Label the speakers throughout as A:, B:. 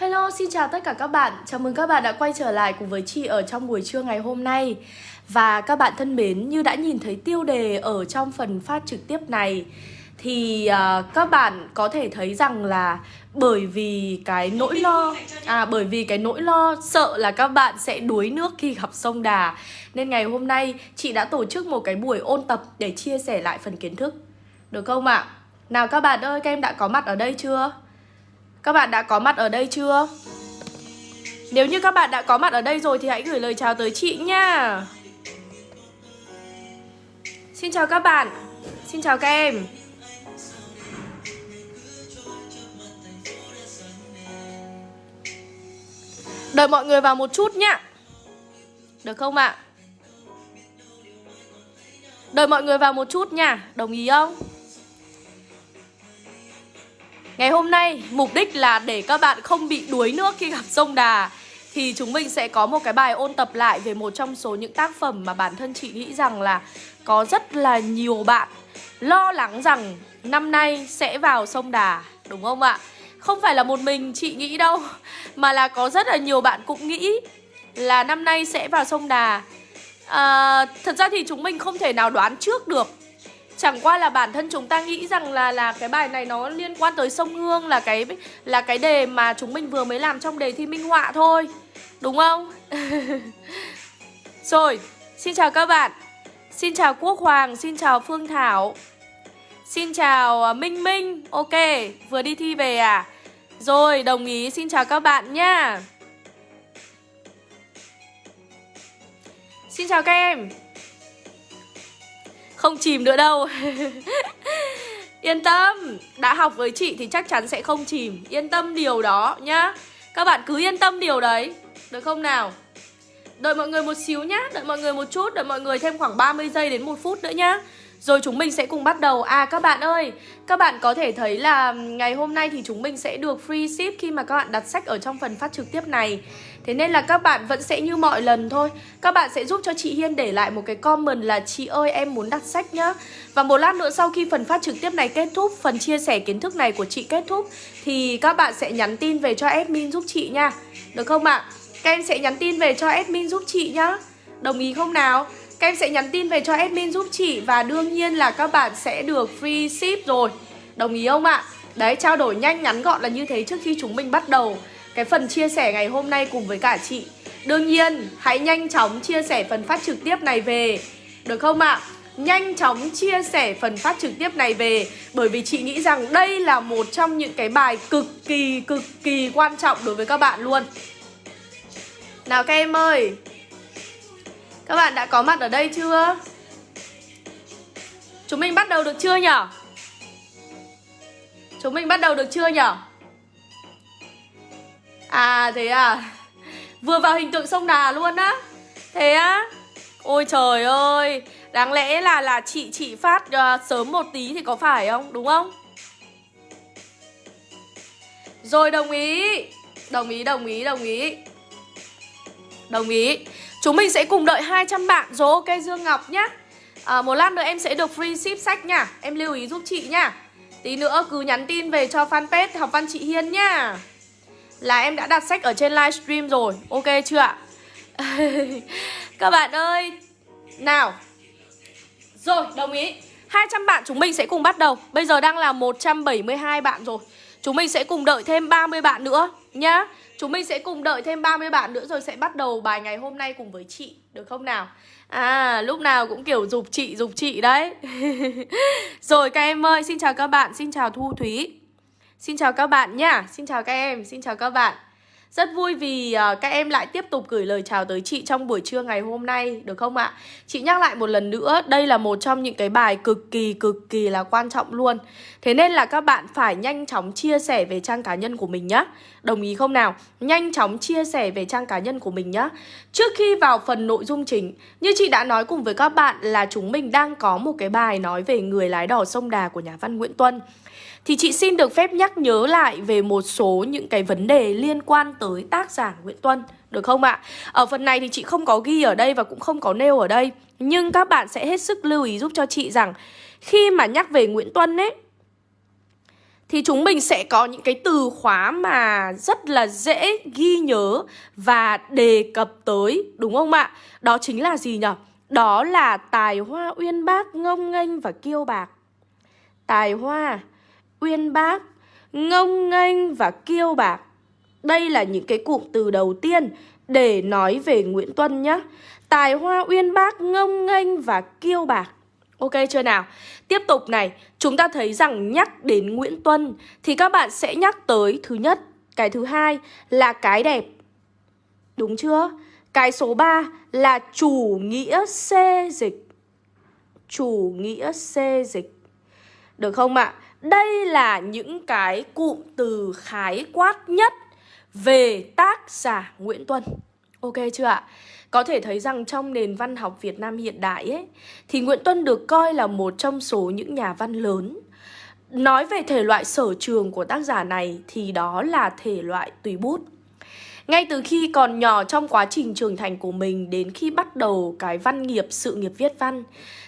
A: Hello, xin chào tất cả các bạn. Chào mừng các bạn đã quay trở lại cùng với chị ở trong buổi trưa ngày hôm nay. Và các bạn thân mến, như đã nhìn thấy tiêu đề ở trong phần phát trực tiếp này thì uh, các bạn có thể thấy rằng là bởi vì cái nỗi lo à bởi vì cái nỗi lo sợ là các bạn sẽ đuối nước khi gặp sông Đà nên ngày hôm nay chị đã tổ chức một cái buổi ôn tập để chia sẻ lại phần kiến thức. Được không ạ? Nào các bạn ơi, các em đã có mặt ở đây chưa? Các bạn đã có mặt ở đây chưa? Nếu như các bạn đã có mặt ở đây rồi thì hãy gửi lời chào tới chị nha Xin chào các bạn Xin chào các em Đợi mọi người vào một chút nhá Được không ạ? Đợi mọi người vào một chút nha Đồng ý không? Ngày hôm nay mục đích là để các bạn không bị đuối nước khi gặp sông Đà Thì chúng mình sẽ có một cái bài ôn tập lại về một trong số những tác phẩm mà bản thân chị nghĩ rằng là Có rất là nhiều bạn lo lắng rằng năm nay sẽ vào sông Đà Đúng không ạ? Không phải là một mình chị nghĩ đâu Mà là có rất là nhiều bạn cũng nghĩ là năm nay sẽ vào sông Đà à, Thật ra thì chúng mình không thể nào đoán trước được Chẳng qua là bản thân chúng ta nghĩ rằng là là cái bài này nó liên quan tới sông Hương là cái là cái đề mà chúng mình vừa mới làm trong đề thi minh họa thôi. Đúng không? Rồi, xin chào các bạn. Xin chào Quốc Hoàng, xin chào Phương Thảo. Xin chào à, Minh Minh. Ok, vừa đi thi về à? Rồi, đồng ý. Xin chào các bạn nhá. Xin chào các em. Không chìm nữa đâu. Yên tâm Đã học với chị thì chắc chắn sẽ không chìm. Yên tâm điều đó nhá. Các bạn cứ yên tâm điều đấy Được không nào? Đợi mọi người một xíu nhá Đợi mọi người một chút Đợi mọi người thêm khoảng 30 giây đến 1 phút nữa nhá. Rồi chúng mình sẽ cùng bắt đầu. À các bạn ơi Các bạn có thể thấy là ngày hôm nay thì chúng mình sẽ được free ship Khi mà các bạn đặt sách ở trong phần phát trực tiếp này Thế nên là các bạn vẫn sẽ như mọi lần thôi Các bạn sẽ giúp cho chị Hiên để lại một cái comment là Chị ơi em muốn đặt sách nhá Và một lát nữa sau khi phần phát trực tiếp này kết thúc Phần chia sẻ kiến thức này của chị kết thúc Thì các bạn sẽ nhắn tin về cho admin giúp chị nha Được không ạ? À? Các em sẽ nhắn tin về cho admin giúp chị nhá Đồng ý không nào? Các em sẽ nhắn tin về cho admin giúp chị Và đương nhiên là các bạn sẽ được free ship rồi Đồng ý không ạ? Đấy, trao đổi nhanh ngắn gọn là như thế trước khi chúng mình bắt đầu cái phần chia sẻ ngày hôm nay cùng với cả chị Đương nhiên, hãy nhanh chóng chia sẻ phần phát trực tiếp này về Được không ạ? À? Nhanh chóng chia sẻ phần phát trực tiếp này về Bởi vì chị nghĩ rằng đây là một trong những cái bài cực kỳ cực kỳ quan trọng đối với các bạn luôn Nào các em ơi Các bạn đã có mặt ở đây chưa? Chúng mình bắt đầu được chưa nhở? Chúng mình bắt đầu được chưa nhở? À thế à? Vừa vào hình tượng sông Đà luôn á. Thế á? Ôi trời ơi Đáng lẽ là là chị chị phát uh, sớm một tí thì có phải không? Đúng không? Rồi đồng ý. Đồng ý đồng ý đồng ý. Đồng ý. Chúng mình sẽ cùng đợi 200 bạn. Rồi ok Dương Ngọc nhá. À, Một lát nữa em sẽ được free ship sách nha. Em lưu ý giúp chị nha. Tí nữa cứ nhắn tin về cho fanpage học văn chị Hiên nhá là em đã đặt sách ở trên livestream rồi. Ok chưa ạ? Các bạn ơi Nào. Rồi, đồng ý. 200 bạn chúng mình sẽ cùng bắt đầu. Bây giờ đang là 172 bạn rồi. Chúng mình sẽ cùng đợi thêm 30 bạn nữa Nhá. Chúng mình sẽ cùng đợi thêm 30 bạn nữa Rồi sẽ bắt đầu bài ngày hôm nay cùng với chị Được không nào? À, lúc nào cũng kiểu dục chị, dục chị đấy. Rồi các em ơi, xin chào các bạn. Xin chào Thu Thúy. Xin chào các bạn nhá, xin chào các em, xin chào các bạn. Rất vui vì uh, các em lại tiếp tục gửi lời chào tới chị trong buổi trưa ngày hôm nay, được không ạ? Chị nhắc lại một lần nữa, đây là một trong những cái bài cực kỳ cực kỳ là quan trọng luôn. Thế nên là các bạn phải nhanh chóng chia sẻ về trang cá nhân của mình nhá. Đồng ý không nào? Nhanh chóng chia sẻ về trang cá nhân của mình nhá. Trước khi vào phần nội dung chính Như chị đã nói cùng với các bạn là chúng mình đang có một cái bài nói về người lái đò sông Đà của nhà văn Nguyễn Tuân thì chị xin được phép nhắc nhớ lại về một số những cái vấn đề liên quan tới tác giả Nguyễn Tuân, Được không ạ? Ở phần này thì chị không có ghi ở đây và cũng không có nêu ở đây, Nhưng các bạn sẽ hết sức lưu ý giúp cho chị rằng Khi mà nhắc về Nguyễn Tuân ấy, thì chúng mình sẽ có những cái từ khóa mà rất là dễ ghi nhớ và đề cập tới, đúng không ạ? Đó chính là gì nhỉ? Đó là tài hoa uyên bác ngông nghênh và kiêu bạc. Tài hoa uyên bác ngông nghênh và kiêu bạc. Đây là những cái cụm từ đầu tiên để nói về Nguyễn Tuân nhé. Tài hoa uyên bác ngông nghênh và kiêu bạc. Ok chưa nào? Tiếp tục này, chúng ta thấy rằng nhắc đến Nguyễn Tuân thì các bạn sẽ nhắc tới thứ nhất, cái thứ hai là cái đẹp. Đúng chưa? Cái số 3 là chủ nghĩa xê dịch. Chủ nghĩa xê dịch. Được không ạ? Đây là những cái cụm từ khái quát nhất về tác giả Nguyễn Tuân. Ok chưa ạ? Có thể thấy rằng trong nền văn học Việt Nam hiện đại ấy, thì Nguyễn Tuân được coi là một trong số những nhà văn lớn. Nói về thể loại sở trường của tác giả này thì đó là thể loại tùy bút. Ngay từ khi còn nhỏ trong quá trình trưởng thành của mình đến khi bắt đầu cái văn nghiệp, sự nghiệp viết văn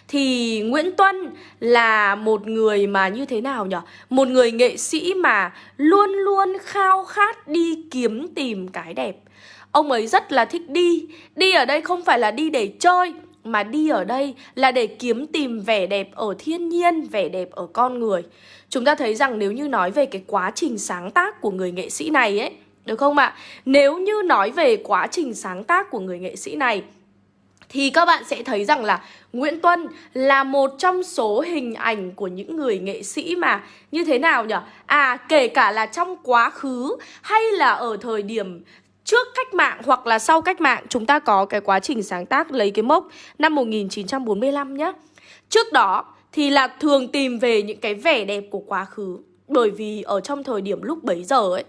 A: thì Nguyễn Tuân là một người mà như thế nào nhỉ? Một người nghệ sĩ mà luôn luôn khao khát đi kiếm tìm cái đẹp. Ông ấy rất là thích đi Đi ở đây không phải là đi để chơi Mà đi ở đây là để kiếm tìm vẻ đẹp ở thiên nhiên Vẻ đẹp ở con người Chúng ta thấy rằng nếu như nói về cái quá trình sáng tác của người nghệ sĩ này ấy được không ạ? À? Nếu như nói về quá trình sáng tác của người nghệ sĩ này, thì các bạn sẽ thấy rằng là Nguyễn Tuân là một trong số hình ảnh của những người nghệ sĩ mà như thế nào nhỉ? À kể cả là trong quá khứ hay là ở thời điểm trước cách mạng hoặc là sau cách mạng, chúng ta có cái quá trình sáng tác lấy cái mốc năm 1945 nhé. Trước đó thì là thường tìm về những cái vẻ đẹp của quá khứ bởi vì ở trong thời điểm lúc bấy giờ ấy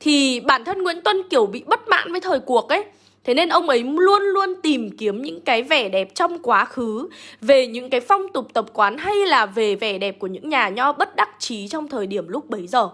A: thì bản thân Nguyễn Tuân kiểu bị bất mãn với thời cuộc ấy Thế nên ông ấy luôn luôn tìm kiếm những cái vẻ đẹp trong quá khứ Về những cái phong tục tập quán hay là về vẻ đẹp của những nhà nho bất đắc chí trong thời điểm lúc bấy giờ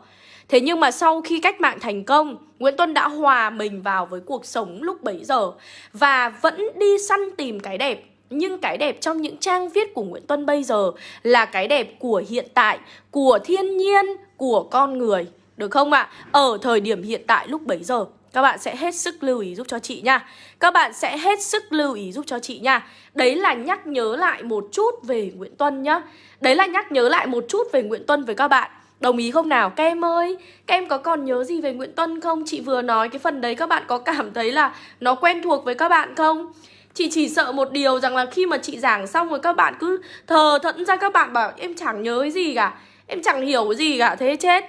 A: Thế nhưng mà sau khi cách mạng thành công, Nguyễn Tuân đã hòa mình vào với cuộc sống lúc bấy giờ và vẫn đi săn tìm cái đẹp. Nhưng cái đẹp trong những trang viết của Nguyễn Tuân bây giờ là cái đẹp của hiện tại, của thiên nhiên, của con người. Được không ạ? À? Ở thời điểm hiện tại lúc bấy giờ các bạn sẽ hết sức lưu ý giúp cho chị nha Các bạn sẽ hết sức lưu ý giúp cho chị nha Đấy là nhắc nhớ lại một chút về Nguyễn Tuân nhá Đấy là nhắc nhớ lại một chút về Nguyễn Tuân với các bạn Đồng ý không nào? Các em ơi, các em có còn nhớ gì về Nguyễn Tuân không? Chị vừa nói cái phần đấy các bạn có cảm thấy là nó quen thuộc với các bạn không? Chị chỉ sợ một điều rằng là khi mà chị giảng xong rồi các bạn cứ thờ thẫn ra các bạn bảo em chẳng nhớ cái gì cả Em chẳng hiểu cái gì cả, thế chết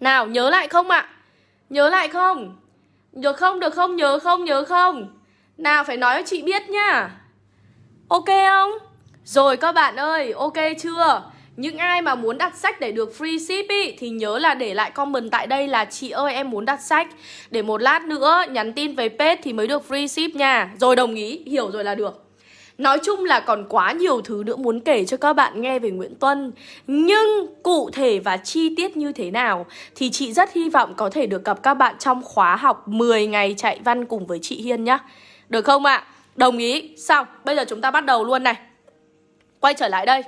A: Nào, nhớ lại không ạ? À? Nhớ lại không? Được không, được không, nhớ không, nhớ không? Nào, phải nói cho chị biết nhá Ok không? Rồi các bạn ơi, ok chưa? Những ai mà muốn đặt sách để được free ship ý, thì nhớ là để lại comment tại đây là chị ơi em muốn đặt sách. Để một lát nữa nhắn tin về page thì mới được free ship nha. Rồi đồng ý, hiểu rồi là được. Nói chung là còn quá nhiều thứ nữa muốn kể cho các bạn nghe về Nguyễn Tuân. Nhưng cụ thể và chi tiết như thế nào Thì chị rất hy vọng có thể được gặp các bạn trong khóa học 10 ngày chạy văn cùng với chị Hiên nhá. Được không ạ? À? Đồng ý. Xong, bây giờ chúng ta bắt đầu luôn này. Quay trở lại đây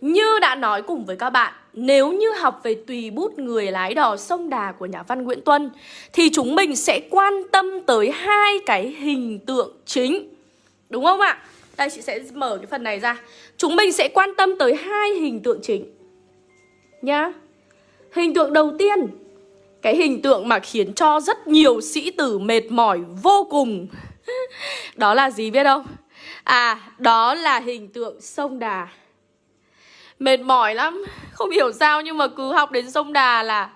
A: như đã nói cùng với các bạn, nếu như học về tùy bút người lái đò sông Đà của nhà văn Nguyễn Tuân thì chúng mình sẽ quan tâm tới hai cái hình tượng chính. Đúng không ạ? Đây chị sẽ mở cái phần này ra. Chúng mình sẽ quan tâm tới hai hình tượng chính. Nhá. Hình tượng đầu tiên, cái hình tượng mà khiến cho rất nhiều sĩ tử mệt mỏi vô cùng. đó là gì biết không? À, đó là hình tượng sông Đà. Mệt mỏi lắm. Không hiểu sao nhưng mà cứ học đến sông Đà là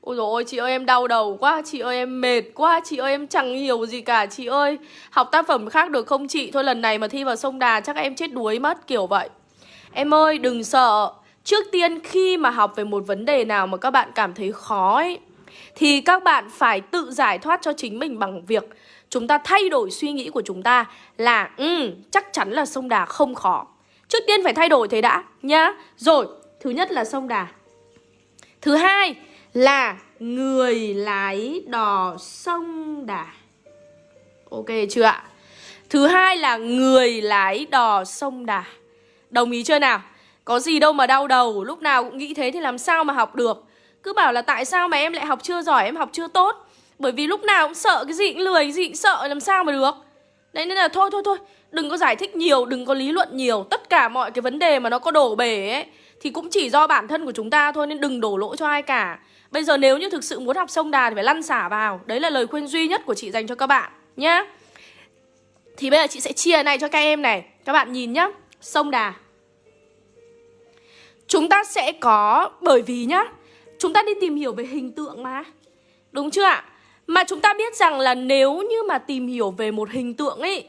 A: Ôi dồi ôi chị ơi em đau đầu quá Chị ơi em mệt quá Chị ơi em chẳng hiểu gì cả. Chị ơi học tác phẩm khác được không chị? Thôi lần này mà thi vào sông Đà chắc em chết đuối mất Kiểu vậy. Em ơi đừng sợ. Trước tiên khi mà học về một vấn đề nào mà các bạn cảm thấy khó ấy Thì các bạn phải tự giải thoát cho chính mình bằng việc Chúng ta thay đổi suy nghĩ của chúng ta Là ừ, chắc chắn là sông Đà không khó. Trước tiên phải thay đổi thế đã nhá. Rồi, thứ nhất là sông Đà. Thứ hai là người lái đò sông Đà. Ok chưa ạ? Thứ hai là người lái đò sông Đà. Đồng ý chưa nào? Có gì đâu mà đau đầu Lúc nào cũng nghĩ thế thì làm sao mà học được? Cứ bảo là tại sao mà em lại học chưa giỏi, em học chưa tốt? Bởi vì lúc nào cũng sợ cái gì cũng lười, cái gì cũng sợ làm sao mà được? Đấy nên là thôi thôi thôi. Đừng có giải thích nhiều, đừng có lý luận nhiều. Tất cả mọi cái vấn đề mà nó có đổ bể ấy Thì cũng chỉ do bản thân của chúng ta thôi Nên đừng đổ lỗi cho ai cả. Bây giờ nếu như thực sự muốn học sông đà thì phải lăn xả vào. Đấy là lời khuyên duy nhất của chị dành cho các bạn nhá. Thì bây giờ chị sẽ chia này cho các em này. Các bạn nhìn nhá. Sông đà. Chúng ta sẽ có Bởi vì nhá Chúng ta đi tìm hiểu về hình tượng mà. Đúng chưa ạ? Mà chúng ta biết rằng là nếu như mà tìm hiểu về một hình tượng ấy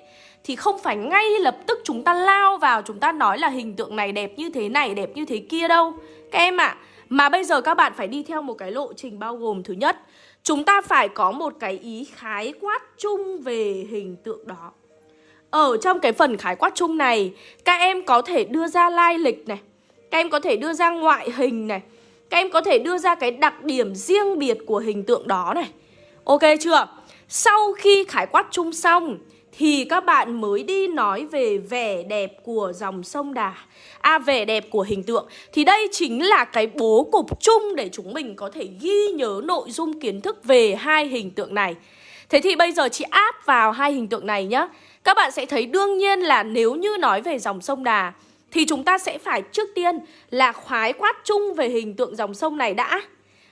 A: thì không phải ngay lập tức chúng ta lao vào Chúng ta nói là hình tượng này đẹp như thế này, đẹp như thế kia đâu. Các em ạ à, Mà bây giờ các bạn phải đi theo một cái lộ trình bao gồm Thứ nhất, chúng ta phải có một cái ý khái quát chung về hình tượng đó. Ở trong cái phần khái quát chung này Các em có thể đưa ra lai lịch này Các em có thể đưa ra ngoại hình này Các em có thể đưa ra cái đặc điểm riêng biệt của hình tượng đó này. Ok chưa? Sau khi khái quát chung xong thì các bạn mới đi nói về vẻ đẹp của dòng sông Đà. À vẻ đẹp của hình tượng. Thì đây chính là cái bố cục chung để chúng mình có thể ghi nhớ nội dung kiến thức về hai hình tượng này. Thế thì bây giờ chị áp vào hai hình tượng này nhá. Các bạn sẽ thấy đương nhiên là nếu như nói về dòng sông Đà, Thì chúng ta sẽ phải trước tiên là khái quát chung về hình tượng dòng sông này đã.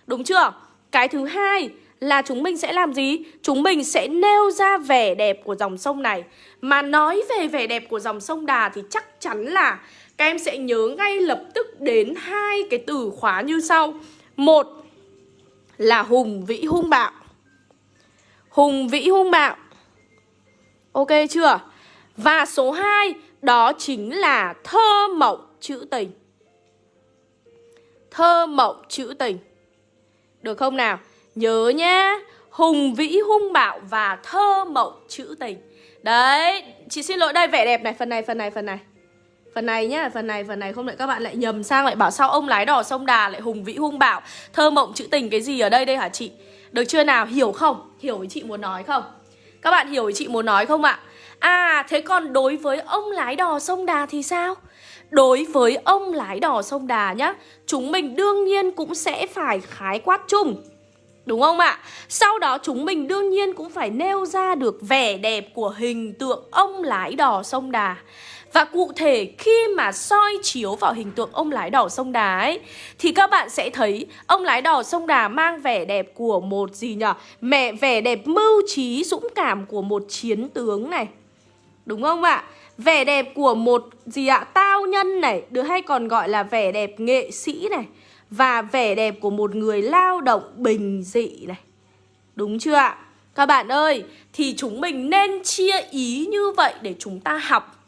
A: Đúng chưa? Cái thứ hai là chúng mình sẽ làm gì? Chúng mình sẽ nêu ra vẻ đẹp của dòng sông này Mà nói về vẻ đẹp của dòng sông Đà thì chắc chắn là các em sẽ nhớ ngay lập tức đến hai cái từ khóa như sau Một là hùng vĩ hung bạo Hùng vĩ hung bạo Ok chưa? Và số 2 đó chính là thơ mộng trữ tình Thơ mộng trữ tình Được không nào? Nhớ nhá, Hùng vĩ, hung bạo và thơ mộng trữ tình. Đấy, Chị xin lỗi đây, vẻ đẹp này, Phần này phần này phần này. Phần này nhá, Phần này phần này, không lại các bạn lại nhầm sang Lại bảo sao ông lái đò sông đà lại hùng vĩ, hung bạo, Thơ mộng trữ tình cái gì ở đây đây hả chị? Được chưa nào? Hiểu không? Hiểu ý chị muốn nói không? Các bạn hiểu ý chị muốn nói không ạ? À thế còn đối với ông lái đò sông đà thì sao? Đối với ông lái đò sông đà nhá, Chúng mình đương nhiên cũng sẽ phải khái quát chung. Đúng không ạ? Sau đó chúng mình đương nhiên cũng phải nêu ra được vẻ đẹp của hình tượng ông lái đò sông Đà Và cụ thể khi mà soi chiếu vào hình tượng ông lái đò sông Đà ấy Thì các bạn sẽ thấy ông lái đò sông Đà mang vẻ đẹp của một gì nhở? Mẹ vẻ đẹp mưu trí dũng cảm của một chiến tướng này Đúng không ạ? Vẻ đẹp của một gì ạ? Tao nhân này, được hay còn gọi là vẻ đẹp nghệ sĩ này và vẻ đẹp của một người lao động bình dị này. Đúng chưa ạ? Các bạn ơi, thì chúng mình nên chia ý như vậy để chúng ta học.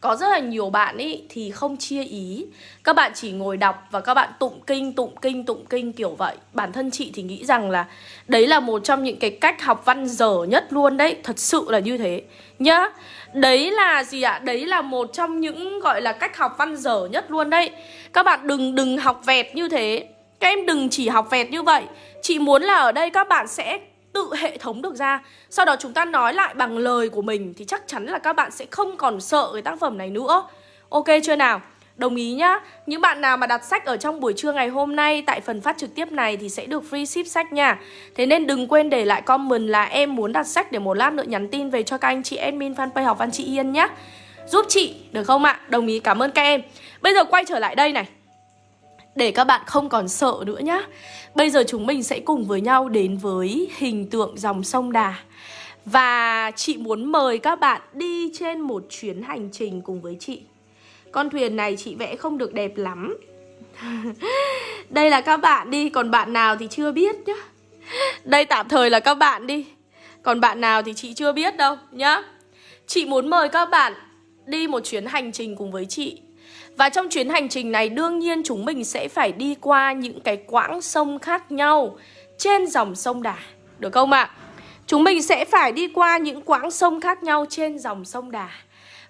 A: Có rất là nhiều bạn ý thì không chia ý Các bạn chỉ ngồi đọc và các bạn tụng kinh, tụng kinh, tụng kinh kiểu vậy Bản thân chị thì nghĩ rằng là Đấy là một trong những cái cách học văn dở nhất luôn đấy Thật sự là như thế Nhá Đấy là gì ạ? Đấy là một trong những, gọi là, cách học văn dở nhất luôn đấy. Các bạn đừng đừng học vẹt như thế. Các em đừng chỉ học vẹt như vậy. Chị muốn là ở đây các bạn sẽ tự hệ thống được ra. Sau đó chúng ta nói lại bằng lời của mình Thì chắc chắn là các bạn sẽ không còn sợ cái tác phẩm này nữa. Ok chưa nào? Đồng ý nhá. Những bạn nào mà đặt sách ở trong buổi trưa ngày hôm nay Tại phần phát trực tiếp này thì sẽ được free ship sách nha. Thế nên đừng quên để lại comment là em muốn đặt sách Để một lát nữa nhắn tin về cho các anh chị admin fanpage học văn chị Yên nhá. Giúp chị, được không ạ? Đồng ý, cảm ơn các em. Bây giờ quay trở lại đây này. Để các bạn không còn sợ nữa nhá. Bây giờ chúng mình sẽ cùng với nhau đến với hình tượng dòng sông Đà. Và chị muốn mời các bạn đi trên một chuyến hành trình cùng với chị. Con thuyền này chị vẽ không được đẹp lắm Đây là các bạn đi, còn bạn nào thì chưa biết nhá Đây tạm thời là các bạn đi Còn bạn nào thì chị chưa biết đâu nhá Chị muốn mời các bạn đi một chuyến hành trình cùng với chị và trong chuyến hành trình này đương nhiên chúng mình sẽ phải đi qua những cái quãng sông khác nhau trên dòng sông Đà. Được không ạ? À? Chúng mình sẽ phải đi qua những quãng sông khác nhau trên dòng sông Đà.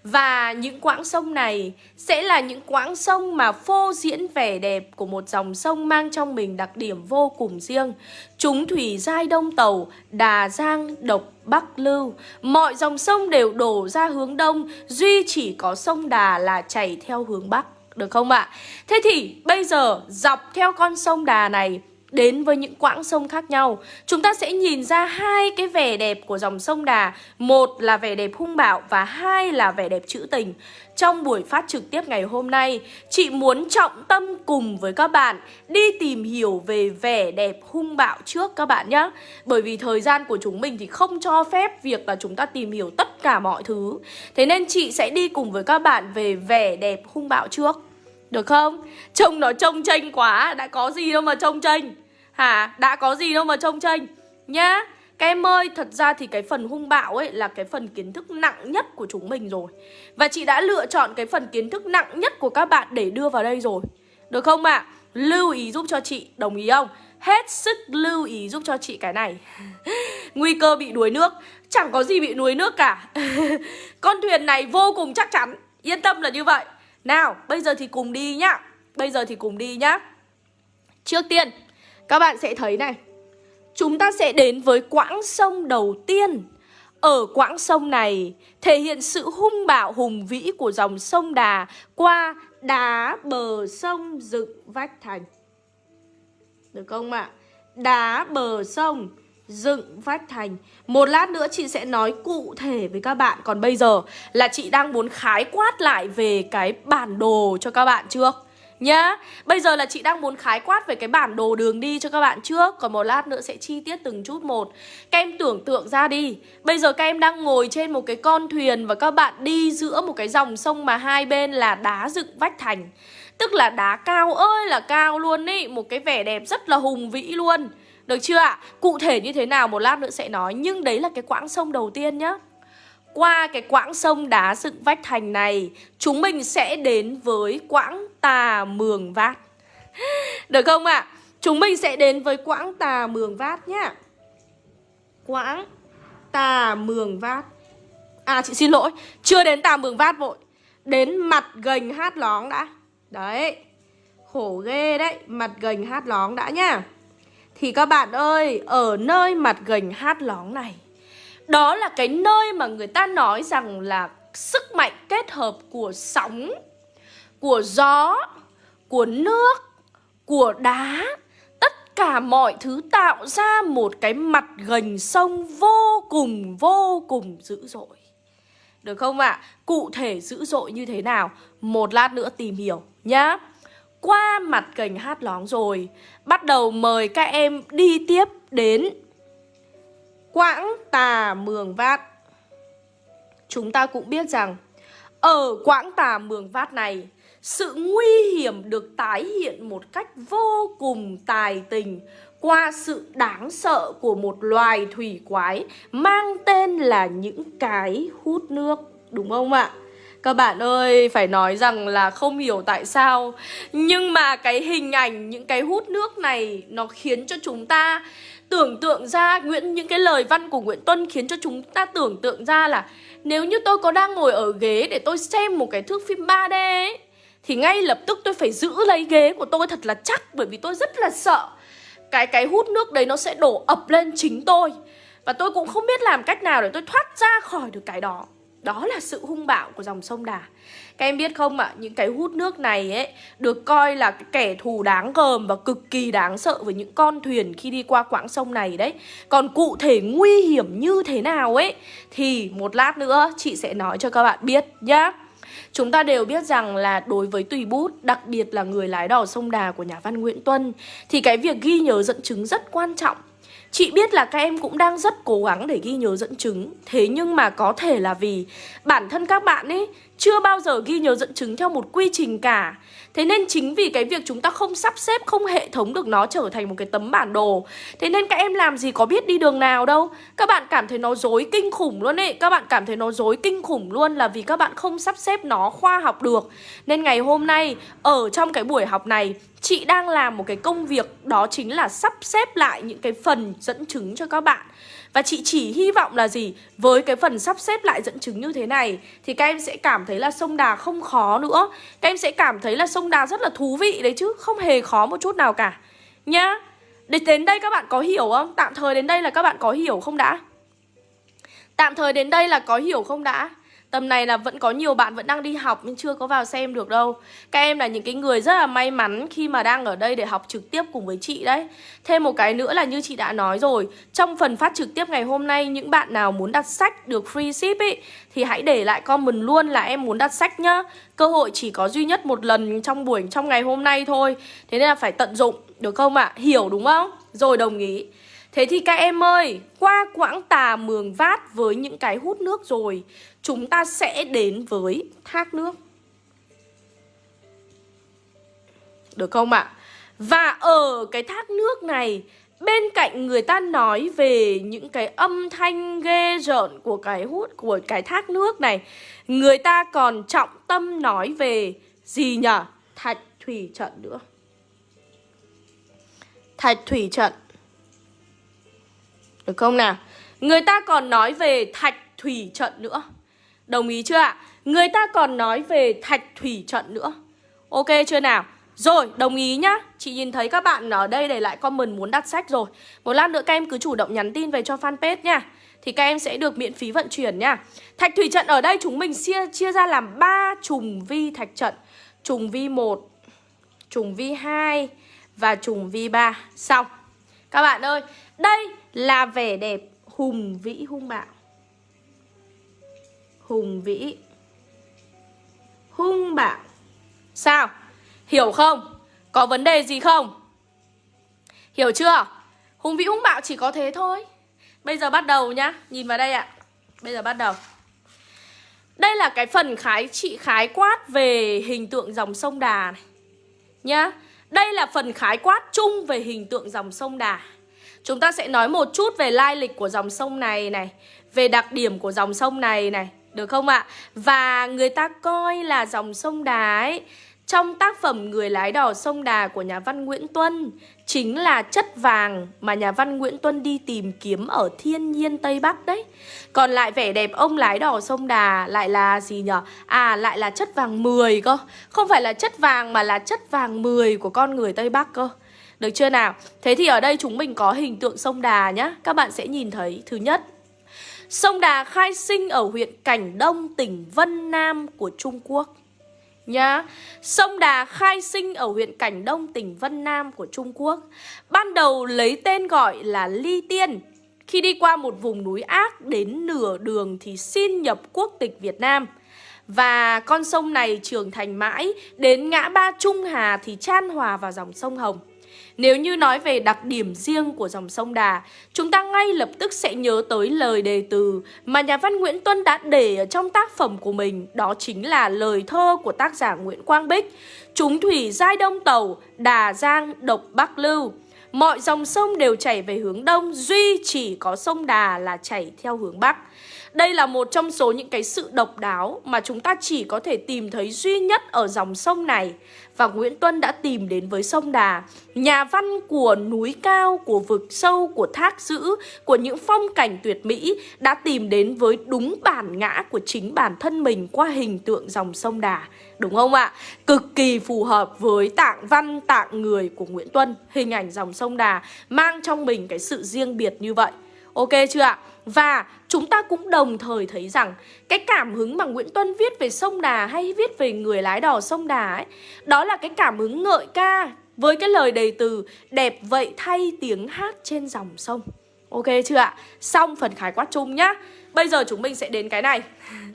A: Và những quãng sông này sẽ là những quãng sông mà phô diễn vẻ đẹp của một dòng sông mang trong mình đặc điểm vô cùng riêng. Chúng thủy giai đông tàu, đà giang, độc, bắc lưu. Mọi dòng sông đều đổ ra hướng đông, duy chỉ có sông Đà là chảy theo hướng bắc. Được không ạ? Thế thì bây giờ dọc theo con sông Đà này đến với những quãng sông khác nhau. Chúng ta sẽ nhìn ra hai cái vẻ đẹp của dòng sông Đà. Một là vẻ đẹp hung bạo và hai là vẻ đẹp trữ tình. Trong buổi phát trực tiếp ngày hôm nay, Chị muốn trọng tâm cùng với các bạn Đi tìm hiểu về vẻ đẹp hung bạo trước các bạn nhé. Bởi vì thời gian của chúng mình thì không cho phép việc là chúng ta tìm hiểu tất cả mọi thứ. Thế nên chị sẽ đi cùng với các bạn về vẻ đẹp hung bạo trước được không? Trông nó trông tranh quá Đã có gì đâu mà trông tranh Hả? Đã có gì đâu mà trông tranh Nhá Các em ơi, thật ra thì cái phần hung bạo ấy là cái phần kiến thức nặng nhất của chúng mình rồi Và chị đã lựa chọn cái phần kiến thức nặng nhất của các bạn để đưa vào đây rồi Được không ạ? À? Lưu ý giúp cho chị, đồng ý không? Hết sức lưu ý giúp cho chị cái này Nguy cơ bị đuối nước Chẳng có gì bị đuối nước cả Con thuyền này vô cùng chắc chắn Yên tâm là như vậy nào, bây giờ thì cùng đi nhá. Bây giờ thì cùng đi nhá. Trước tiên, các bạn sẽ thấy này. Chúng ta sẽ đến với quãng sông đầu tiên. Ở quãng sông này thể hiện sự hung bạo hùng vĩ của dòng sông Đà Qua đá bờ sông dựng vách thành. Được không ạ? À? Đá bờ sông dựng vách thành. Một lát nữa chị sẽ nói cụ thể với các bạn. Còn bây giờ là chị đang muốn khái quát lại về cái bản đồ cho các bạn trước Nhá. Bây giờ là chị đang muốn khái quát về cái bản đồ đường đi cho các bạn trước Còn một lát nữa sẽ chi tiết từng chút một. Các em tưởng tượng ra đi. Bây giờ các em đang ngồi trên một cái con thuyền Và các bạn đi giữa một cái dòng sông mà hai bên là đá dựng vách thành. Tức là đá cao ơi là cao luôn ý. Một cái vẻ đẹp rất là hùng vĩ luôn được chưa ạ? Cụ thể như thế nào một lát nữa sẽ nói, Nhưng đấy là cái quãng sông đầu tiên nhá. Qua cái quãng sông đá dựng vách thành này, Chúng mình sẽ đến với quãng tà mường vát. Được không ạ? Chúng mình sẽ đến với quãng tà mường vát nhá. Quãng tà mường vát. À chị xin lỗi, Chưa đến tà mường vát vội. Đến mặt gành hát lóng đã. Đấy, Khổ ghê đấy, Mặt gành hát lóng đã nhá thì các bạn ơi, ở nơi mặt gành hát lóng này Đó là cái nơi mà người ta nói rằng là sức mạnh kết hợp của sóng Của gió, của nước, của đá Tất cả mọi thứ tạo ra một cái mặt gành sông vô cùng vô cùng dữ dội Được không ạ? À? Cụ thể dữ dội như thế nào? Một lát nữa tìm hiểu nhá qua mặt kênh hát lóng rồi Bắt đầu mời các em đi tiếp đến Quãng tà mường vát Chúng ta cũng biết rằng, Ở quãng tà mường vát này, Sự nguy hiểm được tái hiện một cách vô cùng tài tình Qua sự đáng sợ của một loài thủy quái Mang tên là những cái hút nước, Đúng không ạ? Các bạn ơi, phải nói rằng là không hiểu tại sao. Nhưng mà cái hình ảnh, những cái hút nước này Nó khiến cho chúng ta tưởng tượng ra Nguyễn Những cái lời văn của Nguyễn Tuân khiến cho chúng ta tưởng tượng ra là Nếu như tôi có đang ngồi ở ghế để tôi xem một cái thước phim 3D ấy Thì ngay lập tức tôi phải giữ lấy ghế của tôi thật là chắc Bởi vì tôi rất là sợ Cái cái hút nước đấy nó sẽ đổ ập lên chính tôi. Và tôi cũng không biết làm cách nào để tôi thoát ra khỏi được cái đó đó là sự hung bạo của dòng sông Đà. Các em biết không ạ, à, những cái hút nước này ấy Được coi là cái kẻ thù đáng gờm và cực kỳ đáng sợ với những con thuyền khi đi qua quãng sông này đấy. Còn cụ thể nguy hiểm như thế nào ấy Thì một lát nữa chị sẽ nói cho các bạn biết nhá. Chúng ta đều biết rằng là đối với tùy bút, đặc biệt là người lái đò sông Đà của nhà văn Nguyễn Tuân Thì cái việc ghi nhớ dẫn chứng rất quan trọng Chị biết là các em cũng đang rất cố gắng để ghi nhớ dẫn chứng. Thế nhưng mà có thể là vì bản thân các bạn ấy chưa bao giờ ghi nhớ dẫn chứng theo một quy trình cả. Thế nên chính vì cái việc chúng ta không sắp xếp, không hệ thống được nó trở thành một cái tấm bản đồ Thế nên các em làm gì có biết đi đường nào đâu. Các bạn cảm thấy nó dối kinh khủng luôn ấy. Các bạn cảm thấy nó dối kinh khủng luôn là vì các bạn không sắp xếp nó khoa học được. Nên ngày hôm nay, ở trong cái buổi học này Chị đang làm một cái công việc đó chính là sắp xếp lại những cái phần dẫn chứng cho các bạn và chị chỉ hy vọng là gì? Với cái phần sắp xếp lại dẫn chứng như thế này, Thì các em sẽ cảm thấy là sông Đà không khó nữa Các em sẽ cảm thấy là sông Đà rất là thú vị đấy chứ, Không hề khó một chút nào cả Nhá Đến đây các bạn có hiểu không? Tạm thời đến đây là các bạn có hiểu không đã? Tạm thời đến đây là có hiểu không đã? Tầm này là vẫn có nhiều bạn vẫn đang đi học nhưng chưa có vào xem được đâu Các em là những cái người rất là may mắn khi mà đang ở đây để học trực tiếp cùng với chị đấy Thêm một cái nữa là như chị đã nói rồi, Trong phần phát trực tiếp ngày hôm nay, những bạn nào muốn đặt sách được free ship ý, Thì hãy để lại comment luôn là em muốn đặt sách nhá Cơ hội chỉ có duy nhất một lần trong buổi, trong ngày hôm nay thôi Thế nên là phải tận dụng, được không ạ? À? Hiểu đúng không? Rồi đồng ý Thế thì các em ơi, qua quãng tà mường vát với những cái hút nước rồi Chúng ta sẽ đến với thác nước Được không ạ? À? Và ở cái thác nước này Bên cạnh người ta nói về những cái âm thanh ghê rợn của cái hút của cái thác nước này Người ta còn trọng tâm nói về gì nhỉ? Thạch thủy trận nữa Thạch thủy trận được không nào? Người ta còn nói về thạch thủy trận nữa. Đồng ý chưa ạ? Người ta còn nói về thạch thủy trận nữa. Ok chưa nào? Rồi, đồng ý nhá. Chị nhìn thấy các bạn ở đây để lại comment muốn đặt sách rồi. Một lát nữa các em cứ chủ động nhắn tin về cho fanpage nha. Thì các em sẽ được miễn phí vận chuyển nha. Thạch thủy trận ở đây chúng mình chia, chia ra làm 3 trùng vi thạch trận. Trùng vi 1 Trùng vi 2 Và trùng vi 3 Xong. Các bạn ơi Đây là vẻ đẹp hùng vĩ hung bạo. Hùng vĩ Hung bạo. Sao? Hiểu không? Có vấn đề gì không? Hiểu chưa? Hùng vĩ hung bạo chỉ có thế thôi. Bây giờ bắt đầu nhá. Nhìn vào đây ạ. Bây giờ bắt đầu. Đây là cái phần khái trị khái quát về hình tượng dòng sông Đà này. Nhá. Đây là phần khái quát chung về hình tượng dòng sông Đà. Chúng ta sẽ nói một chút về lai lịch của dòng sông này này, Về đặc điểm của dòng sông này này, Được không ạ? Và người ta coi là dòng sông Đà ấy, trong tác phẩm Người lái đò sông Đà của nhà văn Nguyễn Tuân, chính là chất vàng mà nhà văn Nguyễn Tuân đi tìm kiếm ở thiên nhiên Tây Bắc đấy. Còn lại vẻ đẹp ông lái đò sông Đà lại là gì nhở? À lại là chất vàng 10 cơ. Không phải là chất vàng mà là chất vàng 10 của con người Tây Bắc cơ. Được chưa nào? Thế thì ở đây chúng mình có hình tượng sông Đà nhá. Các bạn sẽ nhìn thấy Thứ nhất. Sông Đà khai sinh ở huyện Cảnh Đông, tỉnh Vân Nam của Trung Quốc Nhá. Sông Đà khai sinh ở huyện Cảnh Đông, tỉnh Vân Nam của Trung Quốc. Ban đầu lấy tên gọi là Ly Tiên. Khi đi qua một vùng núi ác đến nửa đường thì xin nhập quốc tịch Việt Nam. Và con sông này trưởng thành mãi Đến ngã ba Trung Hà thì chan hòa vào dòng sông Hồng nếu như nói về đặc điểm riêng của dòng sông Đà, chúng ta ngay lập tức sẽ nhớ tới lời đề từ mà nhà văn Nguyễn Tuân đã để ở trong tác phẩm của mình, đó chính là lời thơ của tác giả Nguyễn Quang Bích. Chúng thủy giai đông tàu, Đà Giang, độc Bắc Lưu. Mọi dòng sông đều chảy về hướng đông, duy chỉ có sông Đà là chảy theo hướng Bắc. Đây là một trong số những cái sự độc đáo mà chúng ta chỉ có thể tìm thấy duy nhất ở dòng sông này. Và Nguyễn Tuân đã tìm đến với sông Đà, nhà văn của núi cao, của vực sâu, của thác dữ, của những phong cảnh tuyệt mỹ đã tìm đến với đúng bản ngã của chính bản thân mình qua hình tượng dòng sông Đà. Đúng không ạ? Cực kỳ phù hợp với tạng văn, tạng người của Nguyễn Tuân, hình ảnh dòng sông Đà mang trong mình cái sự riêng biệt như vậy. Ok chưa ạ? Và chúng ta cũng đồng thời thấy rằng cái cảm hứng mà Nguyễn Tuân viết về sông Đà hay viết về người lái đò sông Đà ấy, đó là cái cảm hứng ngợi ca với cái lời đầy từ đẹp vậy thay tiếng hát trên dòng sông. Ok chưa ạ? Xong phần khái quát chung nhá. Bây giờ chúng mình sẽ đến cái này.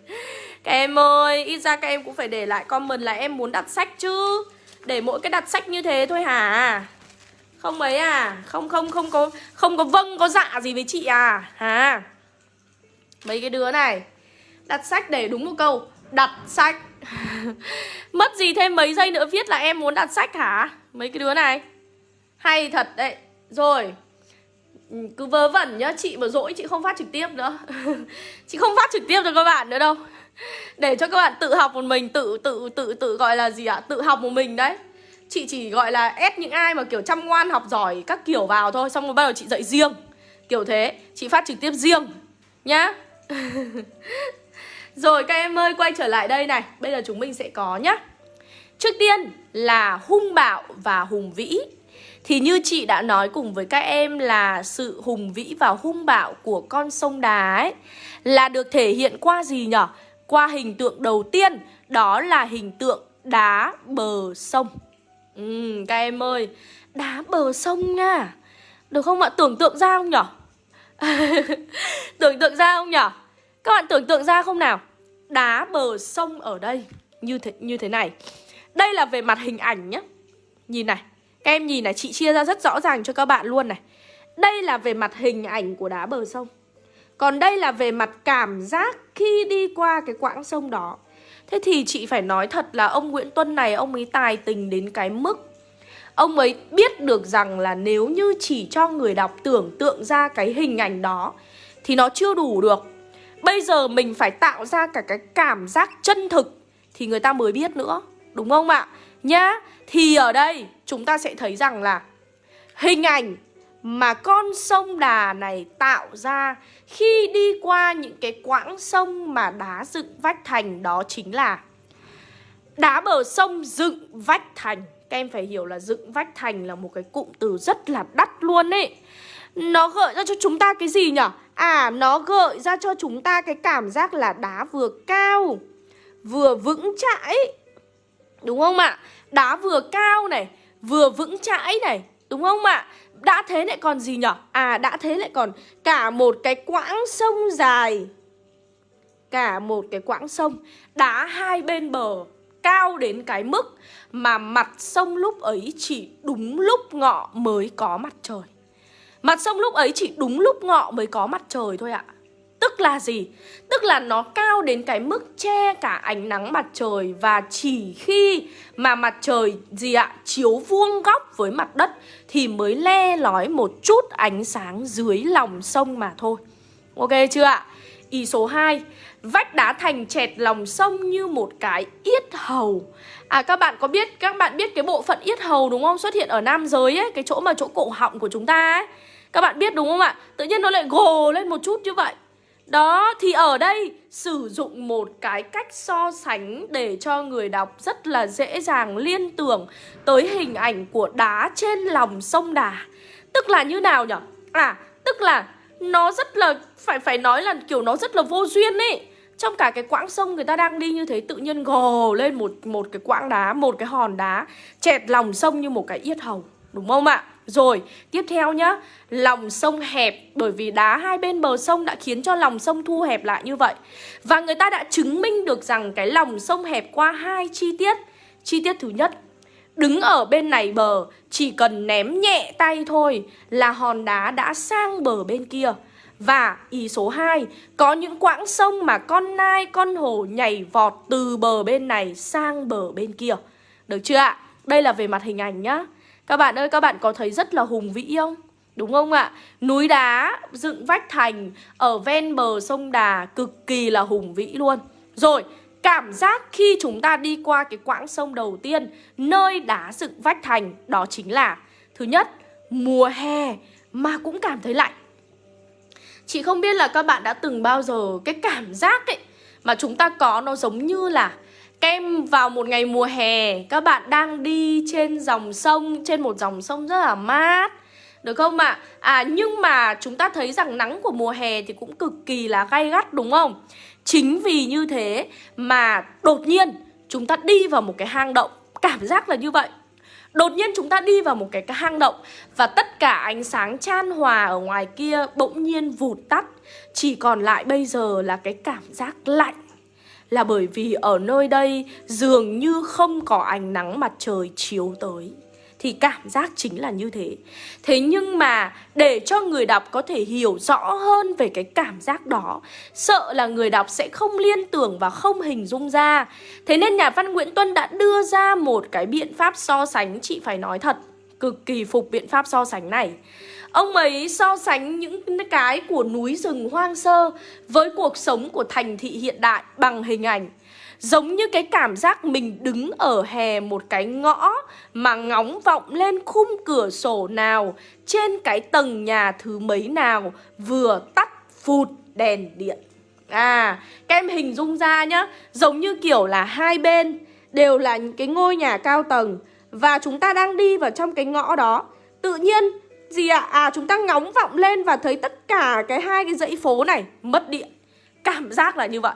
A: Các em ơi, ít ra các em cũng phải để lại comment là em muốn đặt sách chứ. Để mỗi cái đặt sách như thế thôi hả? Không mấy à? Không không không có Không có vâng có dạ gì với chị à? Hả? Mấy cái đứa này, Đặt sách để đúng một câu, Đặt sách. Mất gì thêm mấy giây nữa viết là em muốn đặt sách hả? Mấy cái đứa này. Hay thật đấy. Rồi, cứ vớ vẩn nhá, Chị mà dỗi chị không phát trực tiếp nữa. Chị không phát trực tiếp cho các bạn nữa đâu. Để cho các bạn tự học một mình, Tự tự tự tự gọi là gì ạ? Tự học một mình đấy. Chị chỉ gọi là ép những ai mà kiểu chăm ngoan, học giỏi các kiểu vào thôi, Xong rồi bắt đầu chị dạy riêng. Kiểu thế, Chị phát trực tiếp riêng, Nhá. Rồi các em ơi, quay trở lại đây này. Bây giờ chúng mình sẽ có nhá. Trước tiên là hung bạo và hùng vĩ. Thì như chị đã nói cùng với các em là sự hùng vĩ và hung bạo của con sông đá ấy, Là được thể hiện qua gì nhở? qua hình tượng đầu tiên, Đó là hình tượng đá bờ sông. Ừ, các em ơi Đá bờ sông nha Được không ạ? Tưởng tượng ra không nhở? tưởng tượng ra không nhở? Các bạn tưởng tượng ra không nào? Đá bờ sông ở đây Như thế, như thế này Đây là về mặt hình ảnh nhé Nhìn này Các em nhìn này, chị chia ra rất rõ ràng cho các bạn luôn này Đây là về mặt hình ảnh của đá bờ sông Còn đây là về mặt cảm giác khi đi qua cái quãng sông đó Thế thì chị phải nói thật là ông Nguyễn Tuân này, Ông ấy tài tình đến cái mức Ông ấy biết được rằng là nếu như chỉ cho người đọc tưởng tượng ra cái hình ảnh đó, Thì nó chưa đủ được Bây giờ mình phải tạo ra cả cái cảm giác chân thực, Thì người ta mới biết nữa, Đúng không ạ? Nhá, Thì ở đây chúng ta sẽ thấy rằng là Hình ảnh mà con sông Đà này tạo ra khi đi qua những cái quãng sông mà đá dựng vách thành đó chính là đá bờ sông dựng vách thành. Các em phải hiểu là dựng vách thành là một cái cụm từ rất là đắt luôn ấy. Nó gợi ra cho chúng ta cái gì nhở? À, nó gợi ra cho chúng ta cái cảm giác là đá vừa cao, vừa vững chãi. Đúng không ạ? Đá vừa cao này, vừa vững chãi này, đúng không ạ? Đã thế lại còn gì nhở? À đã thế lại còn cả một cái quãng sông dài Cả một cái quãng sông Đá hai bên bờ Cao đến cái mức Mà mặt sông lúc ấy chỉ đúng lúc ngọ mới có mặt trời Mặt sông lúc ấy chỉ đúng lúc ngọ mới có mặt trời thôi ạ Tức là gì? Tức là nó cao đến cái mức che cả ánh nắng mặt trời Và chỉ khi mà mặt trời gì ạ? Chiếu vuông góc với mặt đất Thì mới le lói một chút ánh sáng dưới lòng sông mà thôi Ok chưa ạ? Ý số 2 Vách đá thành chẹt lòng sông như một cái yết hầu À các bạn có biết, các bạn biết cái bộ phận yết hầu đúng không? Xuất hiện ở nam giới ấy, cái chỗ mà chỗ cổ họng của chúng ta ấy Các bạn biết đúng không ạ? Tự nhiên nó lại gồ lên một chút như vậy đó, thì ở đây sử dụng một cái cách so sánh để cho người đọc rất là dễ dàng liên tưởng tới hình ảnh của đá trên lòng sông Đà. Tức là như nào nhở? À, tức là nó rất là, phải phải nói là kiểu nó rất là vô duyên ấy. Trong cả cái quãng sông người ta đang đi như thế tự nhiên gồ lên một một cái quãng đá, một cái hòn đá chẹt lòng sông như một cái yết hầu. Đúng không ạ? Rồi, tiếp theo nhá. Lòng sông hẹp Bởi vì đá hai bên bờ sông đã khiến cho lòng sông thu hẹp lại như vậy. Và người ta đã chứng minh được rằng Cái lòng sông hẹp qua hai chi tiết. Chi tiết thứ nhất Đứng ở bên này bờ Chỉ cần ném nhẹ tay thôi Là hòn đá đã sang bờ bên kia. Và ý số 2 Có những quãng sông mà con nai, con hổ nhảy vọt từ bờ bên này sang bờ bên kia. Được chưa ạ? Đây là về mặt hình ảnh nhá các bạn ơi, các bạn có thấy rất là hùng vĩ không? Đúng không ạ? Núi đá dựng vách thành ở ven bờ sông Đà cực kỳ là hùng vĩ luôn. Rồi, cảm giác khi chúng ta đi qua cái quãng sông đầu tiên nơi đá dựng vách thành đó chính là thứ nhất, mùa hè mà cũng cảm thấy lạnh. Chị không biết là các bạn đã từng bao giờ cái cảm giác ấy mà chúng ta có nó giống như là Kem vào một ngày mùa hè Các bạn đang đi trên dòng sông Trên một dòng sông rất là mát Được không ạ? À? à nhưng mà chúng ta thấy rằng nắng của mùa hè Thì cũng cực kỳ là gay gắt đúng không? Chính vì như thế mà đột nhiên chúng ta đi vào một cái hang động Cảm giác là như vậy Đột nhiên chúng ta đi vào một cái, cái hang động Và tất cả ánh sáng chan hòa ở ngoài kia bỗng nhiên vụt tắt Chỉ còn lại bây giờ là cái cảm giác lạnh là bởi vì ở nơi đây dường như không có ánh nắng mặt trời chiếu tới thì cảm giác chính là như thế. Thế nhưng mà để cho người đọc có thể hiểu rõ hơn về cái cảm giác đó, sợ là người đọc sẽ không liên tưởng và không hình dung ra. Thế nên nhà văn Nguyễn Tuân đã đưa ra một cái biện pháp so sánh chị phải nói thật, cực kỳ phục biện pháp so sánh này. Ông ấy so sánh những cái của núi rừng hoang sơ với cuộc sống của thành thị hiện đại bằng hình ảnh. Giống như cái cảm giác mình đứng ở hè một cái ngõ mà ngóng vọng lên khung cửa sổ nào trên cái tầng nhà thứ mấy nào vừa tắt phụt đèn điện. À, các em hình dung ra nhá, giống như kiểu là hai bên đều là những cái ngôi nhà cao tầng và chúng ta đang đi vào trong cái ngõ đó. Tự nhiên gì ạ? À? à chúng ta ngóng vọng lên và thấy tất cả cái hai cái dãy phố này mất điện Cảm giác là như vậy